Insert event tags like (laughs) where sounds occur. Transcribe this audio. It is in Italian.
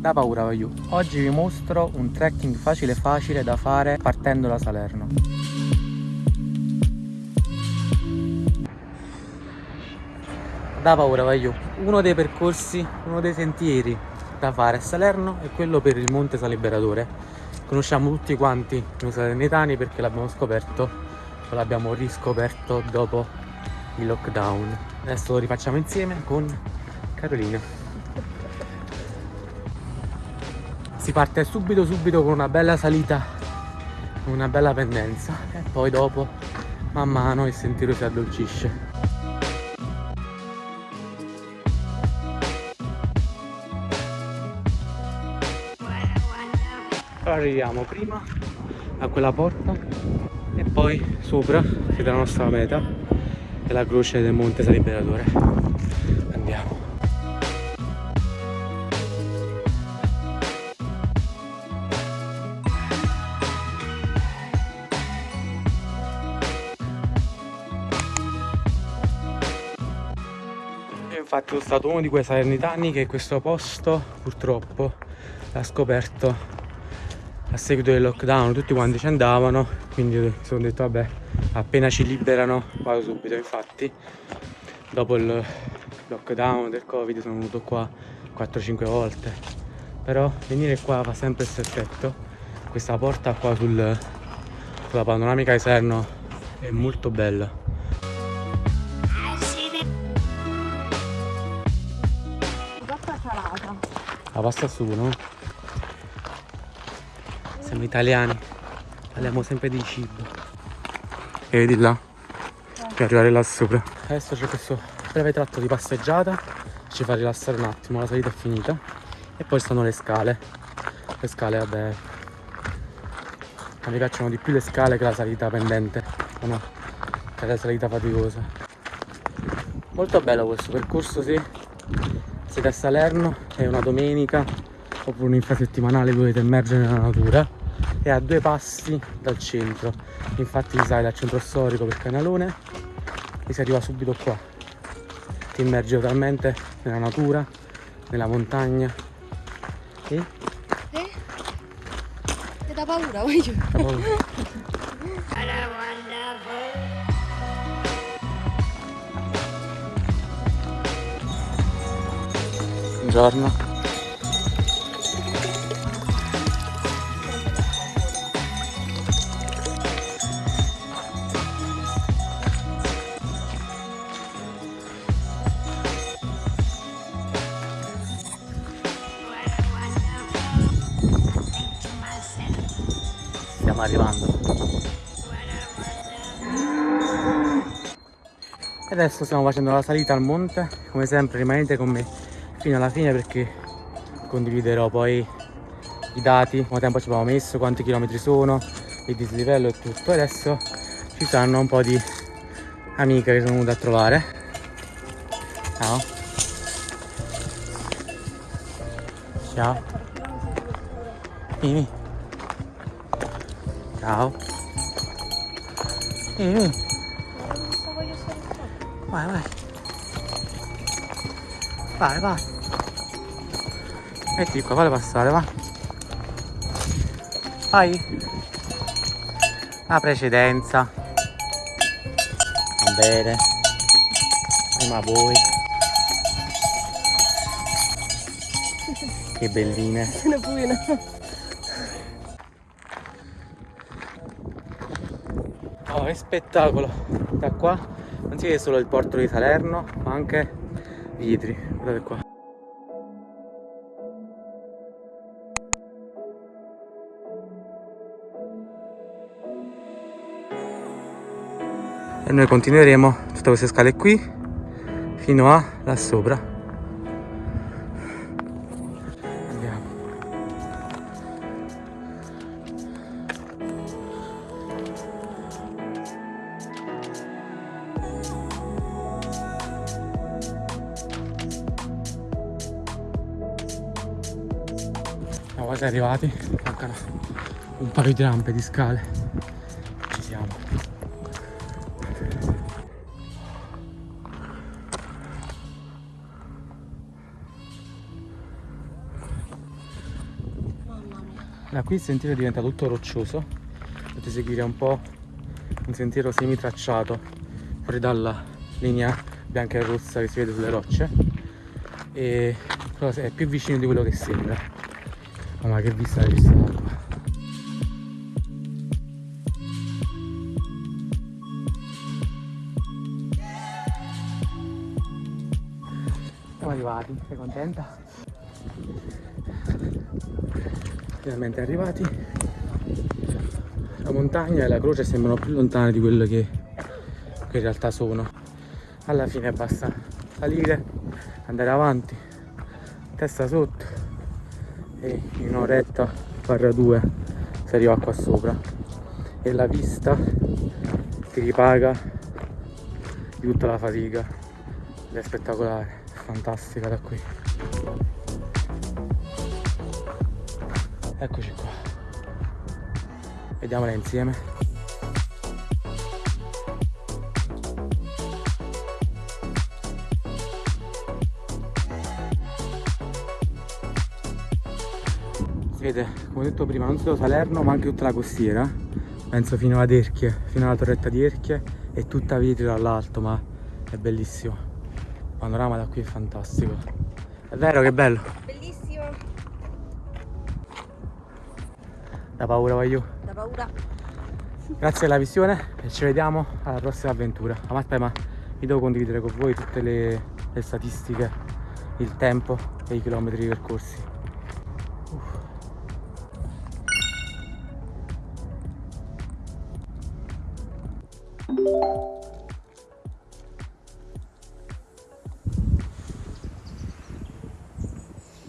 da paura voglio. Oggi vi mostro un trekking facile facile da fare partendo da Salerno. Da paura voglio. Uno dei percorsi, uno dei sentieri da fare a Salerno è quello per il Monte Saliberatore. Conosciamo tutti quanti noi salernitani perché l'abbiamo scoperto o l'abbiamo riscoperto dopo il lockdown. Adesso lo rifacciamo insieme con Carolina. Si parte subito subito con una bella salita una bella pendenza. E poi dopo man mano il sentiero si addolcisce. Arriviamo prima a quella porta e poi sopra che è la nostra meta è la croce del monte Saliberatore andiamo infatti sono stato uno di quei salernitani che questo posto purtroppo l'ha scoperto a seguito del lockdown. Tutti quanti ci andavano quindi mi sono detto vabbè appena ci liberano vado subito. Infatti dopo il lockdown del covid sono venuto qua 4-5 volte. Però venire qua fa sempre questo effetto. Questa porta qua sul, sulla panoramica di Serno è molto bella La pasta sugo, no? Siamo italiani, parliamo sempre di cibo. E vedi là? Per arrivare là sopra. Adesso c'è questo breve tratto di passeggiata, ci fa rilassare un attimo, la salita è finita. E poi stanno le scale. Le scale, vabbè. A me piacciono di più le scale che la salita pendente. No? Che la salita faticosa. Molto bello questo percorso, sì siete a Salerno, è una domenica oppure un'infrasettimanale dovete emergere nella natura e a due passi dal centro. Infatti si sale dal centro storico per Canalone e si arriva subito qua. Ti immergi totalmente nella natura nella montagna. E? Eh? È da paura voglio. Da paura (laughs) Buongiorno. Stiamo arrivando. E adesso stiamo facendo la salita al monte, come sempre rimanete con me fino alla fine perché condividerò poi i dati, quanto tempo ci abbiamo messo, quanti chilometri sono, il dislivello e tutto. Adesso ci saranno un po' di amiche che sono venute a trovare. Ciao. Ciao. Mimi. Ciao. Mimi. Vai, vai. Vai, vai. Metti qua, fate passare, va. Vai. La precedenza. Va bene. Prima voi. Che belline. Se ne puina. Oh, che spettacolo! Da qua non si vede solo il porto di Salerno, ma anche Vitri. Guardate qua. e noi continueremo tutte queste scale qui fino a là sopra quasi arrivati. Mancano un paio di rampe di scale. Ci siamo. Da qui il sentiero diventa tutto roccioso, potete seguire un po' un sentiero semi tracciato fuori dalla linea bianca e rossa che si vede sulle rocce. E è più vicino di quello che sembra. Ma che vista la vista d'acqua! Siamo arrivati, sei contenta? Finalmente arrivati. La montagna e la croce sembrano più lontane di quello che, che in realtà sono. Alla fine basta salire, andare avanti, testa sotto e in un'oretta barra due si arriva qua sopra. E la vista ti ripaga di tutta la fatica. Ed è spettacolare fantastica da qui. Eccoci qua. Vediamola insieme si vede come ho detto prima non solo Salerno ma anche tutta la costiera penso fino ad Erchie fino alla torretta di Erchie e tutta vetri dall'alto ma è bellissimo panorama da qui è fantastico. È vero che è bello? Bellissimo. Da paura voglio. Da paura. Grazie della visione e ci vediamo alla prossima avventura. Ma aspetta, ma vi devo condividere con voi tutte le, le statistiche, il tempo e i chilometri percorsi.